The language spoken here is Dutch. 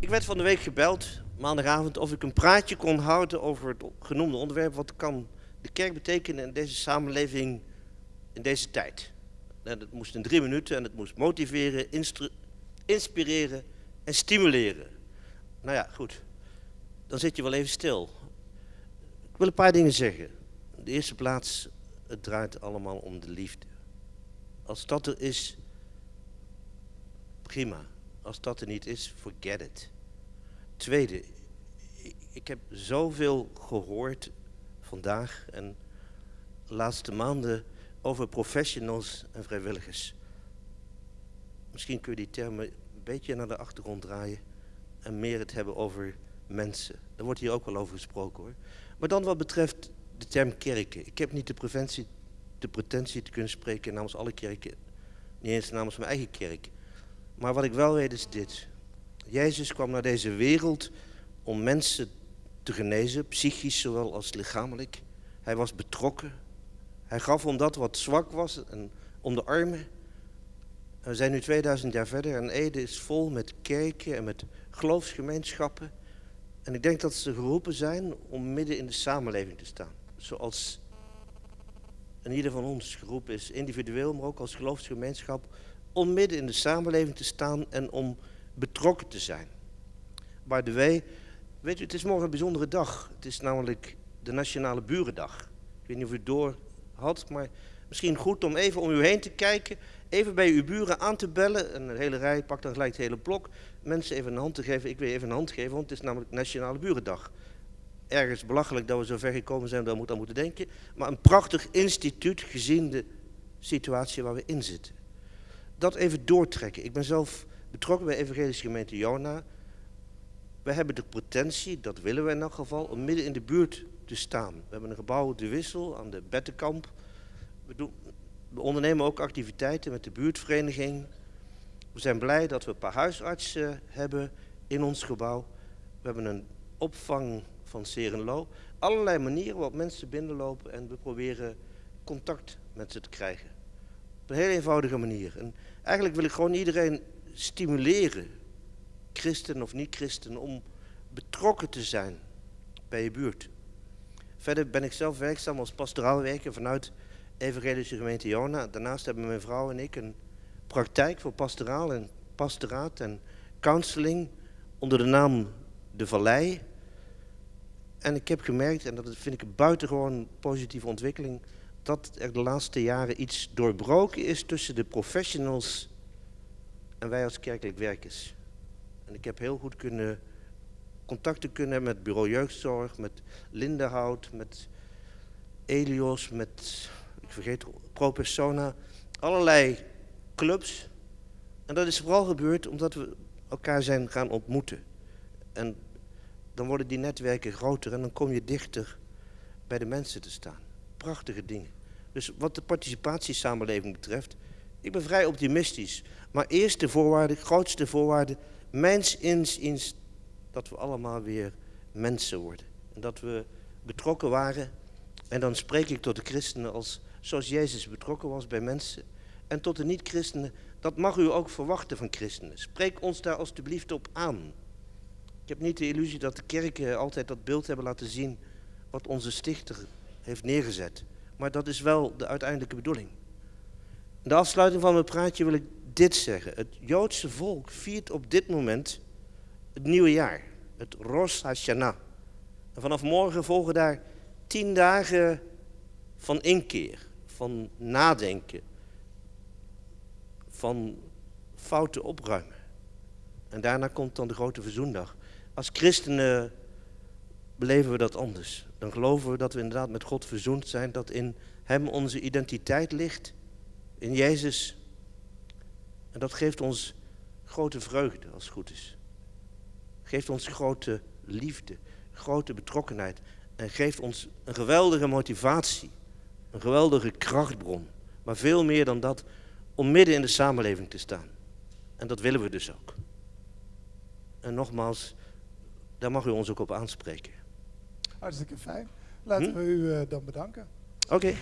Ik werd van de week gebeld, maandagavond, of ik een praatje kon houden over het genoemde onderwerp. Wat kan de kerk betekenen in deze samenleving in deze tijd? En het moest in drie minuten en het moest motiveren, inspireren en stimuleren. Nou ja, goed. Dan zit je wel even stil. Ik wil een paar dingen zeggen. In de eerste plaats, het draait allemaal om de liefde. Als dat er is, prima. Als dat er niet is, forget it. Tweede, ik heb zoveel gehoord vandaag en de laatste maanden over professionals en vrijwilligers. Misschien kun je die termen een beetje naar de achtergrond draaien en meer het hebben over mensen. Daar wordt hier ook wel over gesproken hoor. Maar dan wat betreft de term kerken. Ik heb niet de, preventie, de pretentie te kunnen spreken namens alle kerken. Niet eens namens mijn eigen kerk. Maar wat ik wel weet is dit. Jezus kwam naar deze wereld om mensen te genezen, psychisch zowel als lichamelijk. Hij was betrokken. Hij gaf om dat wat zwak was en om de armen. we zijn nu 2000 jaar verder en Ede is vol met kerken en met geloofsgemeenschappen. En ik denk dat ze geroepen zijn om midden in de samenleving te staan. Zoals en ieder van ons geroepen is, individueel, maar ook als geloofsgemeenschap, om midden in de samenleving te staan en om betrokken te zijn. By the way, weet u, het is morgen een bijzondere dag. Het is namelijk de Nationale Burendag. Ik weet niet of u het door had, maar misschien goed om even om u heen te kijken, even bij uw buren aan te bellen, een hele rij, pak dan gelijk het hele blok, mensen even een hand te geven. Ik wil even een hand geven, want het is namelijk Nationale Burendag ergens belachelijk dat we zo ver gekomen zijn dat we aan moeten denken. Maar een prachtig instituut gezien de situatie waar we in zitten. Dat even doortrekken. Ik ben zelf betrokken bij Evangelische Gemeente Jona. We hebben de potentie, dat willen we in elk geval, om midden in de buurt te staan. We hebben een gebouw De Wissel aan de Bettenkamp. We, doen, we ondernemen ook activiteiten met de buurtvereniging. We zijn blij dat we een paar huisartsen hebben in ons gebouw. We hebben een opvang van Serenlo. Allerlei manieren waarop mensen binnenlopen en we proberen contact met ze te krijgen. Op een heel eenvoudige manier. En eigenlijk wil ik gewoon iedereen stimuleren, christen of niet-christen, om betrokken te zijn bij je buurt. Verder ben ik zelf werkzaam als pastoraal werker vanuit Evangelische Gemeente Jona. Daarnaast hebben mijn vrouw en ik een praktijk voor pastoraal en pastoraat en counseling onder de naam De Vallei. En ik heb gemerkt, en dat vind ik een buitengewoon positieve ontwikkeling, dat er de laatste jaren iets doorbroken is tussen de professionals en wij als kerkelijk werkers. En ik heb heel goed kunnen contacten kunnen hebben met bureau jeugdzorg, met Lindenhout, met Elios, met, ik vergeet, Pro Persona, allerlei clubs. En dat is vooral gebeurd omdat we elkaar zijn gaan ontmoeten. En dan worden die netwerken groter en dan kom je dichter bij de mensen te staan. Prachtige dingen. Dus wat de participatiesamenleving betreft, ik ben vrij optimistisch. Maar eerste voorwaarde, grootste voorwaarde, mijns inziens dat we allemaal weer mensen worden. En dat we betrokken waren. En dan spreek ik tot de christenen als zoals Jezus betrokken was bij mensen. En tot de niet-christenen, dat mag u ook verwachten van christenen. Spreek ons daar alstublieft op aan. Ik heb niet de illusie dat de kerken altijd dat beeld hebben laten zien wat onze stichter heeft neergezet. Maar dat is wel de uiteindelijke bedoeling. In de afsluiting van mijn praatje wil ik dit zeggen. Het Joodse volk viert op dit moment het nieuwe jaar. Het Rosh Hashanah. En vanaf morgen volgen daar tien dagen van inkeer, van nadenken, van fouten opruimen. En daarna komt dan de grote verzoendag. Als christenen beleven we dat anders. Dan geloven we dat we inderdaad met God verzoend zijn, dat in Hem onze identiteit ligt, in Jezus. En dat geeft ons grote vreugde als het goed is. Geeft ons grote liefde, grote betrokkenheid en geeft ons een geweldige motivatie, een geweldige krachtbron. Maar veel meer dan dat, om midden in de samenleving te staan. En dat willen we dus ook. En nogmaals, daar mag u ons ook op aanspreken. Hartstikke fijn. Laten hm? we u uh, dan bedanken. Oké. Okay.